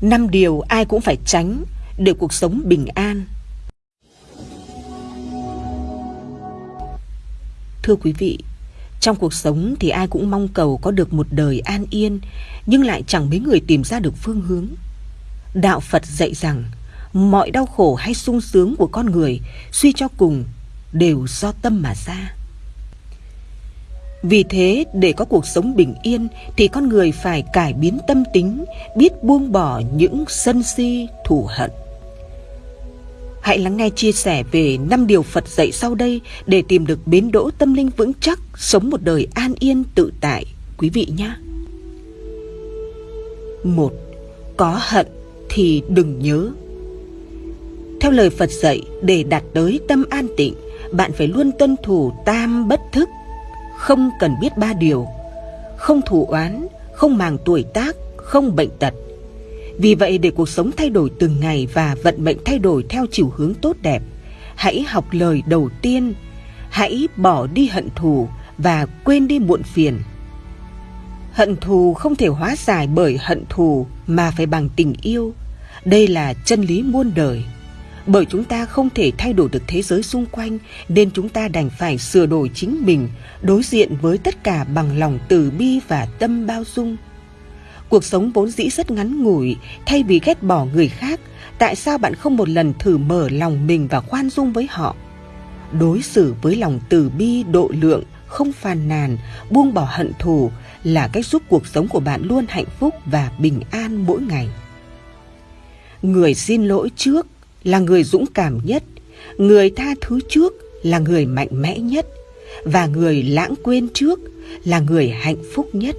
Năm điều ai cũng phải tránh để cuộc sống bình an. Thưa quý vị, trong cuộc sống thì ai cũng mong cầu có được một đời an yên, nhưng lại chẳng mấy người tìm ra được phương hướng. Đạo Phật dạy rằng, mọi đau khổ hay sung sướng của con người suy cho cùng đều do tâm mà ra. Vì thế, để có cuộc sống bình yên thì con người phải cải biến tâm tính, biết buông bỏ những sân si, thù hận. Hãy lắng nghe chia sẻ về năm điều Phật dạy sau đây để tìm được bến đỗ tâm linh vững chắc, sống một đời an yên tự tại, quý vị nhé. Một, có hận thì đừng nhớ. Theo lời Phật dạy, để đạt tới tâm an tịnh, bạn phải luôn tuân thủ tam bất thức, không cần biết ba điều, không thủ oán, không màng tuổi tác, không bệnh tật. Vì vậy để cuộc sống thay đổi từng ngày và vận mệnh thay đổi theo chiều hướng tốt đẹp, hãy học lời đầu tiên, hãy bỏ đi hận thù và quên đi muộn phiền. Hận thù không thể hóa giải bởi hận thù mà phải bằng tình yêu. Đây là chân lý muôn đời. Bởi chúng ta không thể thay đổi được thế giới xung quanh nên chúng ta đành phải sửa đổi chính mình, đối diện với tất cả bằng lòng từ bi và tâm bao dung. Cuộc sống vốn dĩ rất ngắn ngủi, thay vì ghét bỏ người khác, tại sao bạn không một lần thử mở lòng mình và khoan dung với họ? Đối xử với lòng từ bi, độ lượng, không phàn nàn, buông bỏ hận thù là cách giúp cuộc sống của bạn luôn hạnh phúc và bình an mỗi ngày. Người xin lỗi trước là người dũng cảm nhất, người tha thứ trước là người mạnh mẽ nhất và người lãng quên trước là người hạnh phúc nhất.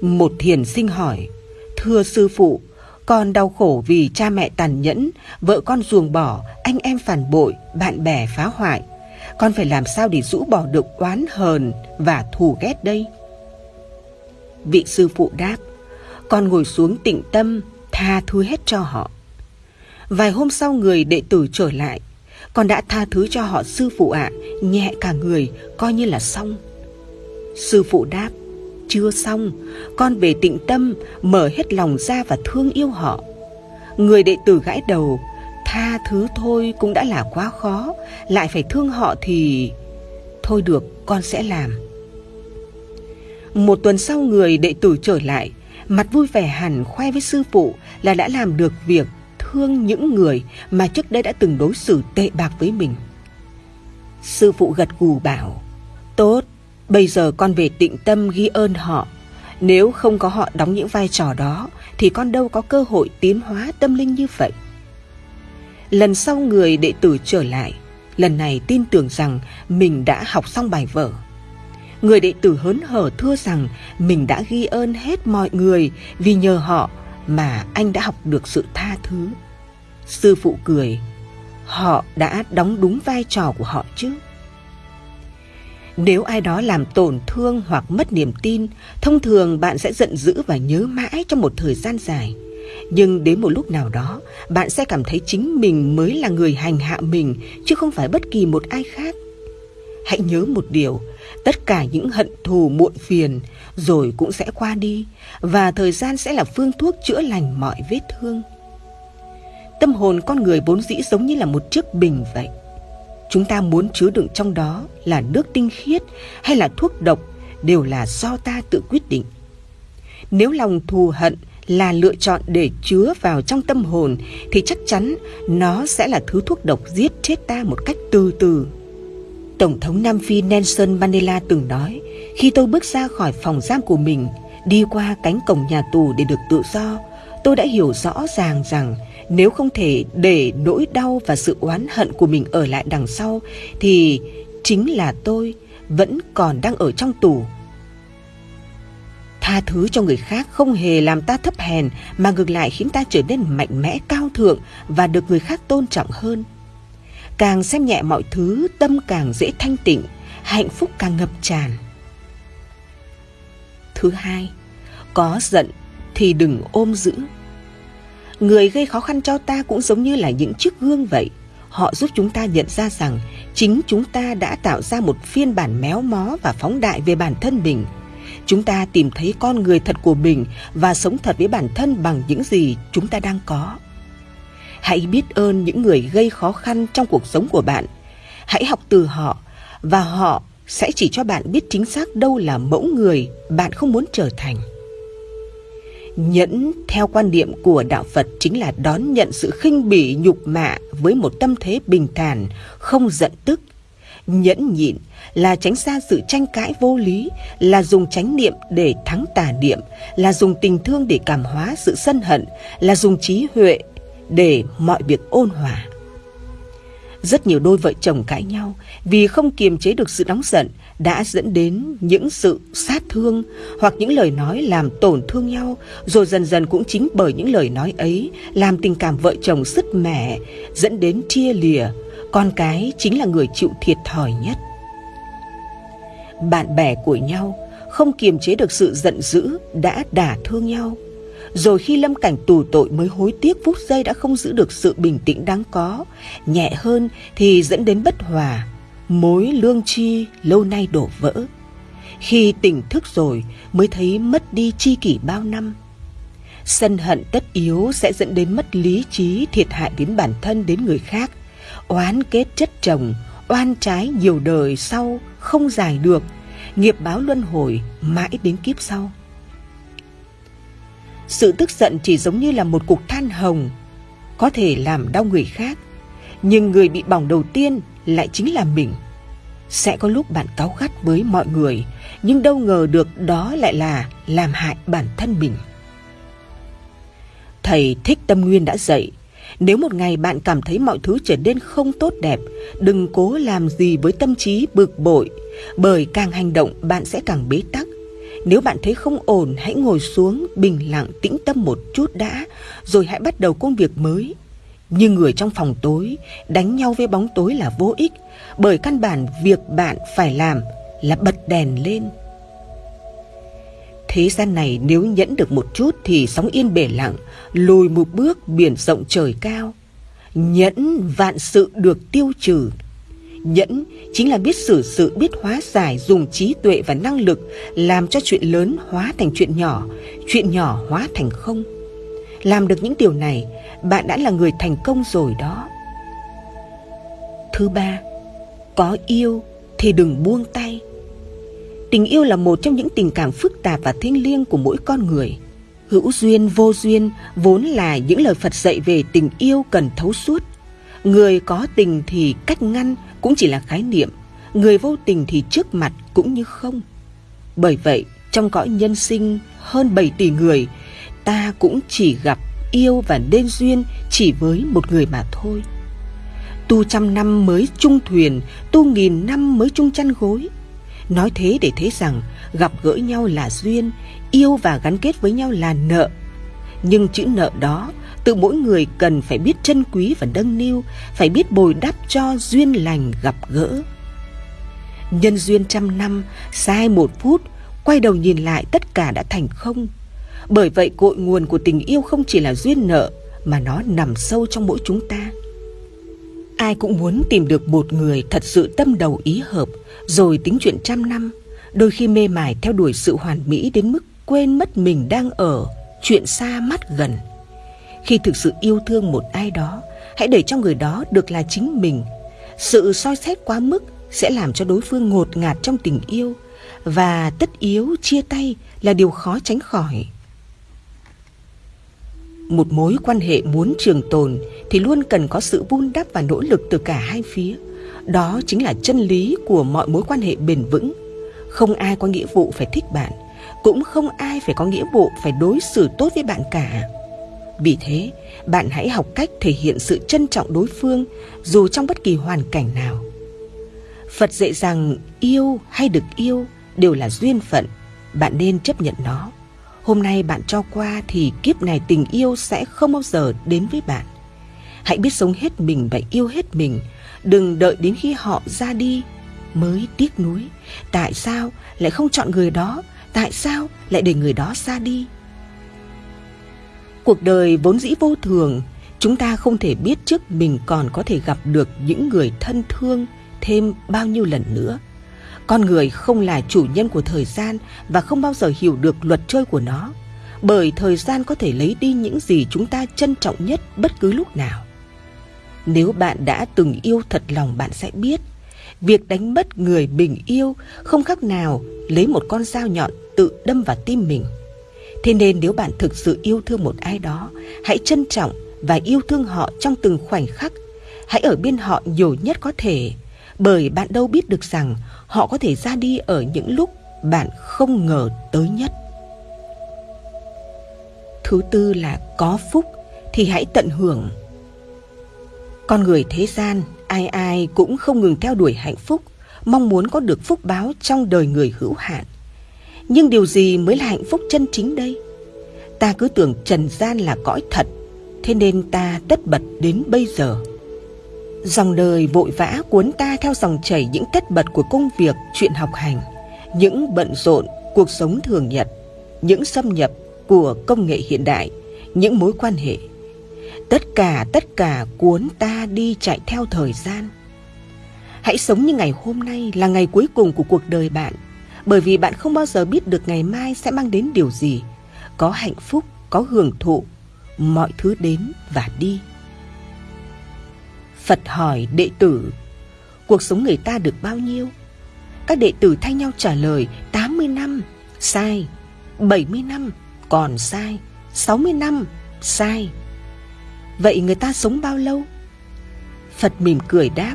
Một thiền sinh hỏi, thưa sư phụ, con đau khổ vì cha mẹ tàn nhẫn, vợ con ruồng bỏ, anh em phản bội, bạn bè phá hoại. Con phải làm sao để rũ bỏ được oán hờn và thù ghét đây? Vị sư phụ đáp, con ngồi xuống tịnh tâm, tha thứ hết cho họ. Vài hôm sau người đệ tử trở lại, con đã tha thứ cho họ sư phụ ạ, nhẹ cả người, coi như là xong. Sư phụ đáp, chưa xong, con về tịnh tâm, mở hết lòng ra và thương yêu họ. Người đệ tử gãi đầu, tha thứ thôi cũng đã là quá khó, lại phải thương họ thì... Thôi được, con sẽ làm. Một tuần sau người đệ tử trở lại, mặt vui vẻ hẳn khoe với sư phụ là đã làm được việc thương những người mà trước đây đã từng đối xử tệ bạc với mình. Sư phụ gật gù bảo, tốt, bây giờ con về tịnh tâm ghi ơn họ. Nếu không có họ đóng những vai trò đó, thì con đâu có cơ hội tiến hóa tâm linh như vậy. Lần sau người đệ tử trở lại, lần này tin tưởng rằng mình đã học xong bài vở. Người đệ tử hớn hở thưa rằng mình đã ghi ơn hết mọi người vì nhờ họ mà anh đã học được sự tha thứ. Sư phụ cười, họ đã đóng đúng vai trò của họ chứ. Nếu ai đó làm tổn thương hoặc mất niềm tin, thông thường bạn sẽ giận dữ và nhớ mãi trong một thời gian dài. Nhưng đến một lúc nào đó, bạn sẽ cảm thấy chính mình mới là người hành hạ mình, chứ không phải bất kỳ một ai khác. Hãy nhớ một điều, tất cả những hận thù muộn phiền rồi cũng sẽ qua đi và thời gian sẽ là phương thuốc chữa lành mọi vết thương. Tâm hồn con người vốn dĩ giống như là một chiếc bình vậy. Chúng ta muốn chứa đựng trong đó là nước tinh khiết hay là thuốc độc đều là do ta tự quyết định. Nếu lòng thù hận là lựa chọn để chứa vào trong tâm hồn thì chắc chắn nó sẽ là thứ thuốc độc giết chết ta một cách từ từ Tổng thống Nam Phi Nelson Mandela từng nói, khi tôi bước ra khỏi phòng giam của mình, đi qua cánh cổng nhà tù để được tự do, tôi đã hiểu rõ ràng rằng nếu không thể để nỗi đau và sự oán hận của mình ở lại đằng sau, thì chính là tôi vẫn còn đang ở trong tù. Tha thứ cho người khác không hề làm ta thấp hèn mà ngược lại khiến ta trở nên mạnh mẽ cao thượng và được người khác tôn trọng hơn. Càng xem nhẹ mọi thứ, tâm càng dễ thanh tịnh, hạnh phúc càng ngập tràn. Thứ hai, có giận thì đừng ôm giữ. Người gây khó khăn cho ta cũng giống như là những chiếc gương vậy. Họ giúp chúng ta nhận ra rằng chính chúng ta đã tạo ra một phiên bản méo mó và phóng đại về bản thân mình. chúng ta tìm thấy con người thật của mình và sống thật với bản thân bằng những gì chúng ta đang có. Hãy biết ơn những người gây khó khăn trong cuộc sống của bạn. Hãy học từ họ và họ sẽ chỉ cho bạn biết chính xác đâu là mẫu người bạn không muốn trở thành. Nhẫn theo quan điểm của đạo Phật chính là đón nhận sự khinh bỉ nhục mạ với một tâm thế bình thản, không giận tức. Nhẫn nhịn là tránh xa sự tranh cãi vô lý, là dùng chánh niệm để thắng tà niệm, là dùng tình thương để cảm hóa sự sân hận, là dùng trí huệ để mọi việc ôn hòa. Rất nhiều đôi vợ chồng cãi nhau vì không kiềm chế được sự nóng giận đã dẫn đến những sự sát thương hoặc những lời nói làm tổn thương nhau, rồi dần dần cũng chính bởi những lời nói ấy làm tình cảm vợ chồng sứt mẻ, dẫn đến chia lìa. Con cái chính là người chịu thiệt thòi nhất. Bạn bè của nhau không kiềm chế được sự giận dữ đã đả thương nhau rồi khi lâm cảnh tù tội mới hối tiếc phút giây đã không giữ được sự bình tĩnh đáng có, nhẹ hơn thì dẫn đến bất hòa. Mối lương chi lâu nay đổ vỡ. Khi tỉnh thức rồi mới thấy mất đi chi kỷ bao năm. Sân hận tất yếu sẽ dẫn đến mất lý trí thiệt hại đến bản thân, đến người khác. Oán kết chất chồng, oan trái nhiều đời sau không giải được. Nghiệp báo luân hồi mãi đến kiếp sau sự tức giận chỉ giống như là một cục than hồng, có thể làm đau người khác, nhưng người bị bỏng đầu tiên lại chính là mình. Sẽ có lúc bạn cáu gắt với mọi người, nhưng đâu ngờ được đó lại là làm hại bản thân mình. Thầy thích tâm nguyên đã dạy, nếu một ngày bạn cảm thấy mọi thứ trở nên không tốt đẹp, đừng cố làm gì với tâm trí bực bội, bởi càng hành động bạn sẽ càng bế tắc nếu bạn thấy không ổn, hãy ngồi xuống, bình lặng, tĩnh tâm một chút đã, rồi hãy bắt đầu công việc mới. Như người trong phòng tối, đánh nhau với bóng tối là vô ích, bởi căn bản việc bạn phải làm là bật đèn lên. Thế gian này nếu nhẫn được một chút thì sóng yên bể lặng, lùi một bước biển rộng trời cao. Nhẫn vạn sự được tiêu trừ nhẫn chính là biết xử sự, biết hóa giải, dùng trí tuệ và năng lực làm cho chuyện lớn hóa thành chuyện nhỏ chuyện nhỏ hóa thành không. Làm được những điều này, bạn đã là người thành công rồi đó. Thứ ba, có yêu thì đừng buông tay. Tình yêu là một trong những tình cảm phức tạp và thiêng liêng của mỗi con người. Hữu duyên, vô duyên vốn là những lời phật dạy về tình yêu cần thấu suốt. Người có tình thì cách ngăn cũng chỉ là khái niệm, người vô tình thì trước mặt cũng như không. Bởi vậy, trong cõi nhân sinh hơn 7 tỷ người, ta cũng chỉ gặp yêu và nên duyên chỉ với một người mà thôi. Tu trăm năm mới chung thuyền, tu nghìn năm mới chung chăn gối. Nói thế để thấy rằng gặp gỡ nhau là duyên, yêu và gắn kết với nhau là nợ. Nhưng chữ nợ đó tự mỗi người cần phải biết trân quý và nâng niu, phải biết bồi đắp cho duyên lành gặp gỡ. Nhân duyên trăm năm, sai một phút, quay đầu nhìn lại tất cả đã thành không. Bởi vậy cội nguồn của tình yêu không chỉ là duyên nợ, mà nó nằm sâu trong mỗi chúng ta. Ai cũng muốn tìm được một người thật sự tâm đầu ý hợp, rồi tính chuyện trăm năm. Đôi khi mê mải theo đuổi sự hoàn mỹ đến mức quên mất mình đang ở, chuyện xa mắt gần khi thực sự yêu thương một ai đó, hãy để cho người đó được là chính mình. Sự soi xét quá mức sẽ làm cho đối phương ngột ngạt trong tình yêu và tất yếu chia tay là điều khó tránh khỏi. Một mối quan hệ muốn trường tồn thì luôn cần có sự vun đắp và nỗ lực từ cả hai phía. Đó chính là chân lý của mọi mối quan hệ bền vững. Không ai có nghĩa vụ phải thích bạn, cũng không ai phải có nghĩa vụ phải đối xử tốt với bạn cả vì thế, bạn hãy học cách thể hiện sự trân trọng đối phương, dù trong bất kỳ hoàn cảnh nào. Phật dạy rằng yêu hay được yêu đều là duyên phận, bạn nên chấp nhận nó. Hôm nay bạn cho qua thì kiếp này tình yêu sẽ không bao giờ đến với bạn. Hãy biết sống hết mình và yêu hết mình, đừng đợi đến khi họ ra đi mới tiếc nuối. Tại sao lại không chọn người đó? Tại sao lại để người đó ra đi? Cuộc đời vốn dĩ vô thường chúng ta không thể biết trước mình còn có thể gặp được những người thân thương thêm bao nhiêu lần nữa Con người không là chủ nhân của thời gian và không bao giờ hiểu được luật chơi của nó, bởi thời gian có thể lấy đi những gì chúng ta trân trọng nhất bất cứ lúc nào. Nếu bạn đã từng yêu thật lòng bạn sẽ biết, việc đánh mất người mình yêu không khác nào lấy một con dao nhọn tự đâm vào tim mình. Thế nên nếu bạn thực sự yêu thương một ai đó, hãy trân trọng và yêu thương họ trong từng khoảnh khắc. Hãy ở bên họ nhiều nhất có thể, bởi bạn đâu biết được rằng họ có thể ra đi ở những lúc bạn không ngờ tới nhất. Thứ tư là có phúc thì hãy tận hưởng. Con người thế gian, ai ai cũng không ngừng theo đuổi hạnh phúc, mong muốn có được phúc báo trong đời người hữu hạn. Nhưng điều gì mới là hạnh phúc chân chính đây? Ta cứ tưởng trần gian là cõi thật, thế nên ta tất bật đến bây giờ. Dòng đời vội vã cuốn ta theo dòng chảy những tất bật của công việc, chuyện học hành, những bận rộn, cuộc sống thường nhật, những xâm nhập của công nghệ hiện đại, những mối quan hệ. Tất cả, tất cả cuốn ta đi chạy theo thời gian. Hãy sống như ngày hôm nay là ngày cuối cùng của cuộc đời bạn, bởi vì bạn không bao giờ biết được ngày mai sẽ mang đến điều gì. Có hạnh phúc, có hưởng thụ, mọi thứ đến và đi. Phật hỏi đệ tử, cuộc sống người ta được bao nhiêu? Các đệ tử thay nhau trả lời 80 năm, sai, 70 năm, còn sai, 60 năm, sai. Vậy người ta sống bao lâu? Phật mỉm cười đáp,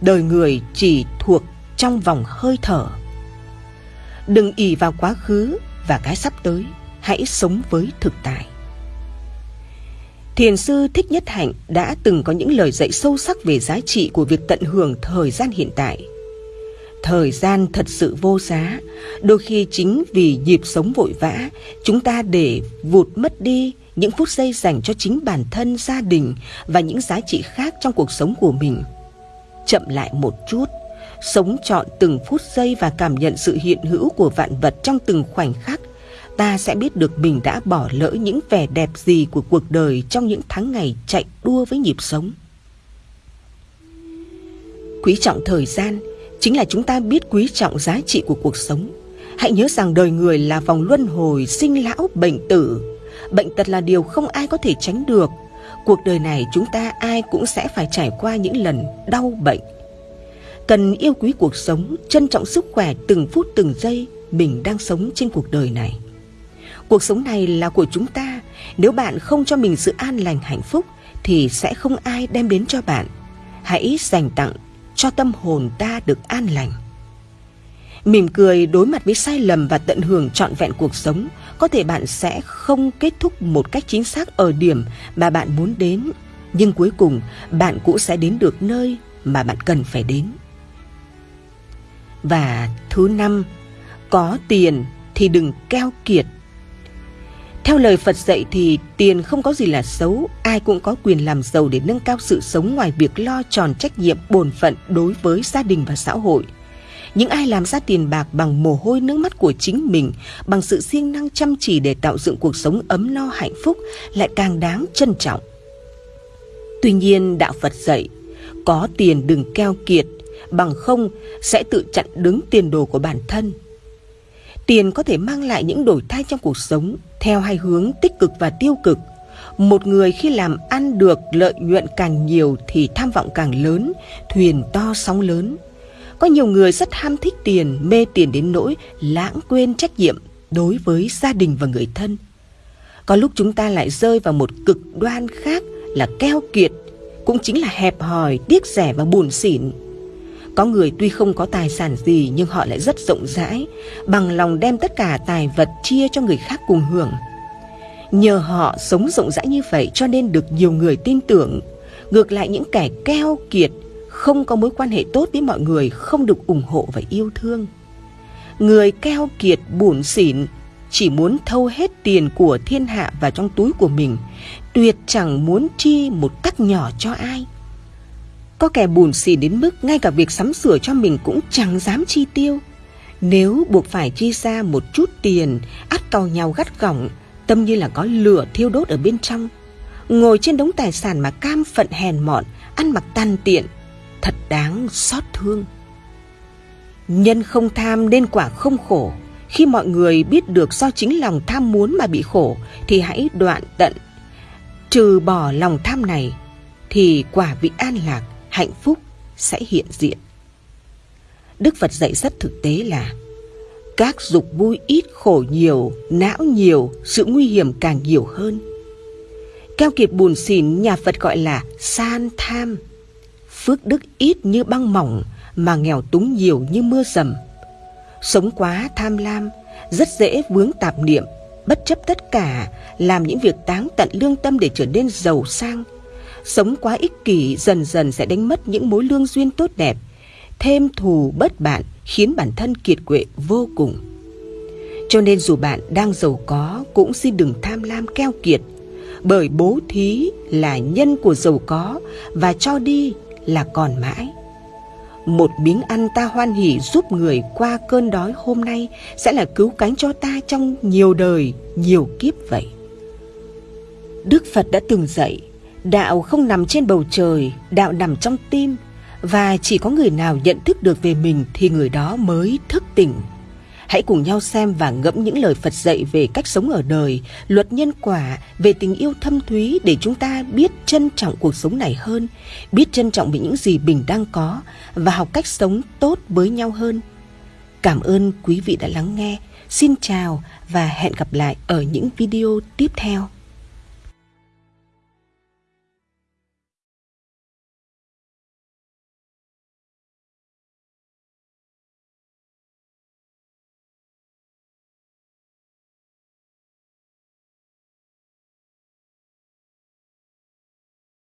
đời người chỉ thuộc trong vòng hơi thở. Đừng ỉ vào quá khứ và cái sắp tới, hãy sống với thực tại. Thiền sư Thích Nhất Hạnh đã từng có những lời dạy sâu sắc về giá trị của việc tận hưởng thời gian hiện tại. Thời gian thật sự vô giá, đôi khi chính vì nhịp sống vội vã, chúng ta để vụt mất đi những phút giây dành cho chính bản thân, gia đình và những giá trị khác trong cuộc sống của mình. Chậm lại một chút, sống trọn từng phút giây và cảm nhận sự hiện hữu của vạn vật trong từng khoảnh khắc ta sẽ biết được mình đã bỏ lỡ những vẻ đẹp gì của cuộc đời trong những tháng ngày chạy đua với nhịp sống. Quý trọng thời gian chính là chúng ta biết quý trọng giá trị của cuộc sống. Hãy nhớ rằng đời người là vòng luân hồi sinh lão bệnh tử. Bệnh tật là điều không ai có thể tránh được. Cuộc đời này chúng ta ai cũng sẽ phải trải qua những lần đau bệnh. Cần yêu quý cuộc sống, trân trọng sức khỏe từng phút từng giây mình đang sống trên cuộc đời này. Cuộc sống này là của chúng ta. Nếu bạn không cho mình sự an lành hạnh phúc thì sẽ không ai đem đến cho bạn. Hãy dành tặng cho tâm hồn ta được an lành. Mỉm cười đối mặt với sai lầm và tận hưởng trọn vẹn cuộc sống, có thể bạn sẽ không kết thúc một cách chính xác ở điểm mà bạn muốn đến, nhưng cuối cùng bạn cũng sẽ đến được nơi mà bạn cần phải đến. Và thứ năm, có tiền thì đừng keo kiệt theo lời Phật dạy thì tiền không có gì là xấu, ai cũng có quyền làm giàu để nâng cao sự sống ngoài việc lo tròn trách nhiệm bổn phận đối với gia đình và xã hội. Những ai làm ra tiền bạc bằng mồ hôi nước mắt của chính mình, bằng sự siêng năng chăm chỉ để tạo dựng cuộc sống ấm no hạnh phúc lại càng đáng trân trọng. Tuy nhiên, đạo Phật dạy, có tiền đừng keo kiệt, bằng không sẽ tự chặn đứng tiền đồ của bản thân. Tiền có thể mang lại những đổi thay trong cuộc sống, theo hai hướng tích cực và tiêu cực. Một người khi làm ăn được lợi nhuận càng nhiều thì tham vọng càng lớn, thuyền to sóng lớn. Có nhiều người rất ham thích tiền, mê tiền đến nỗi lãng quên trách nhiệm đối với gia đình và người thân. Có lúc chúng ta lại rơi vào một cực đoan khác là keo kiệt, cũng chính là hẹp hòi, tiếc rẻ và buồn xỉn. Có người tuy không có tài sản gì nhưng họ lại rất rộng rãi, bằng lòng đem tất cả tài vật chia cho người khác cùng hưởng. Nhờ họ sống rộng rãi như vậy cho nên được nhiều người tin tưởng. Ngược lại những kẻ keo kiệt, không có mối quan hệ tốt với mọi người không được ủng hộ và yêu thương. Người keo kiệt buồn xỉn chỉ muốn thâu hết tiền của thiên hạ vào trong túi của mình, tuyệt chẳng muốn chi một cách nhỏ cho ai. Có kẻ buồn xỉn đến mức ngay cả việc sắm sửa cho mình cũng chẳng dám chi tiêu. Nếu buộc phải chi ra một chút tiền, ắt cau nhau gắt gỏng, tâm như là có lửa thiêu đốt ở bên trong. Ngồi trên đống tài sản mà cam phận hèn mọn, ăn mặc tan tiện, thật đáng xót thương. Nhân không tham nên quả không khổ. Khi mọi người biết được do chính lòng tham muốn mà bị khổ thì hãy đoạn tận. Trừ bỏ lòng tham này thì quả vị an lạc, hạnh phúc sẽ hiện diện. Đức Phật dạy rất thực tế là các dục vui ít khổ nhiều, não nhiều, sự nguy hiểm càng nhiều hơn. Keo kiệt buồn xỉn nhà Phật gọi là san tham. Phước đức ít như băng mỏng mà nghèo túng nhiều như mưa rầm. Sống quá tham lam, rất dễ vướng tạp niệm, bất chấp tất cả, làm những việc táng tận lương tâm để trở nên giàu sang. Sống quá ích kỷ dần dần sẽ đánh mất những mối lương duyên tốt đẹp, thêm thù bất bạn khiến bản thân kiệt quệ vô cùng. Cho nên dù bạn đang giàu có cũng xin đừng tham lam keo kiệt, bởi bố thí là nhân của giàu có và cho đi là còn mãi. Một miếng ăn ta hoan hỉ giúp người qua cơn đói hôm nay sẽ là cứu cánh cho ta trong nhiều đời, nhiều kiếp vậy. Đức Phật đã từng dạy, đạo không nằm trên bầu trời, đạo nằm trong tim, và chỉ có người nào nhận thức được về mình thì người đó mới thức tỉnh. Hãy cùng nhau xem và ngẫm những lời Phật dạy về cách sống ở đời, luật nhân quả, về tình yêu thâm thúy để chúng ta biết trân trọng cuộc sống này hơn, biết trân trọng về những gì mình đang có và học cách sống tốt với nhau hơn. Cảm ơn quý vị đã lắng nghe. Xin chào và hẹn gặp lại ở những video tiếp theo.